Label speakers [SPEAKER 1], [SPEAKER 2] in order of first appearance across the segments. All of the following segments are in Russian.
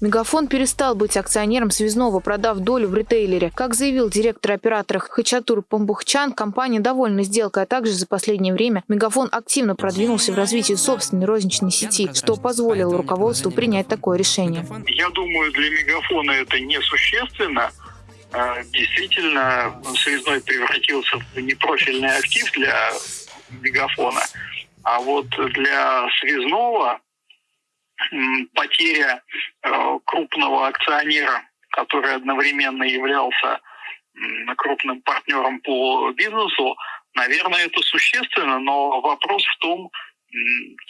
[SPEAKER 1] Мегафон перестал быть акционером связного, продав долю в ритейлере. Как заявил директор оператора Хачатур Памбухчан, компания довольна сделкой, а также за последнее время Мегафон активно продвинулся в развитии собственной розничной сети, что позволило руководству принять такое решение.
[SPEAKER 2] Я думаю, для Мегафона это несущественно. А, действительно, связной превратился в непрофильный актив для Мегафона. А вот для связного потеря э, крупного акционера, который одновременно являлся крупным партнером по бизнесу, наверное, это существенно, но вопрос в том,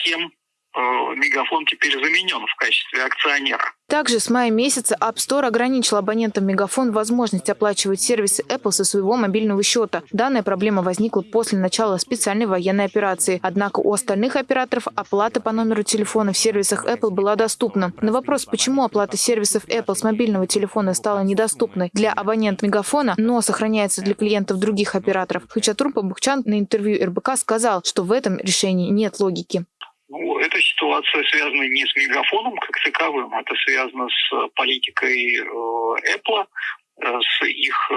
[SPEAKER 2] кем Мегафон теперь заменен в качестве акционера.
[SPEAKER 1] Также с мая месяца App Store ограничил абонентам Мегафон возможность оплачивать сервисы Apple со своего мобильного счета. Данная проблема возникла после начала специальной военной операции. Однако у остальных операторов оплата по номеру телефона в сервисах Apple была доступна. На вопрос, почему оплата сервисов Apple с мобильного телефона стала недоступной для абонентов Мегафона, но сохраняется для клиентов других операторов, Хачатур Пабухчан на интервью РБК сказал, что в этом решении нет логики.
[SPEAKER 2] Эта ситуация связана не с мегафоном как таковым, это связано с э, политикой э, Apple, э, с их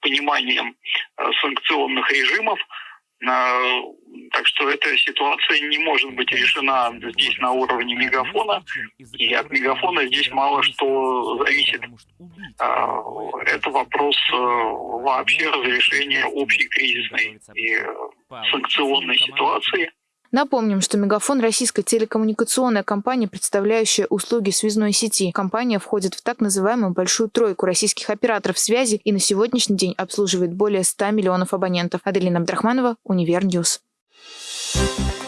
[SPEAKER 2] пониманием санкционных режимов. Так что эта ситуация не может быть решена здесь на уровне мегафона, и от мегафона здесь мало что зависит. Это вопрос вообще разрешения общей кризисной и санкционной ситуации.
[SPEAKER 1] Напомним, что Мегафон – российская телекоммуникационная компания, представляющая услуги связной сети. Компания входит в так называемую «большую тройку» российских операторов связи и на сегодняшний день обслуживает более 100 миллионов абонентов. Аделина Абдрахманова, Univer News. Thank you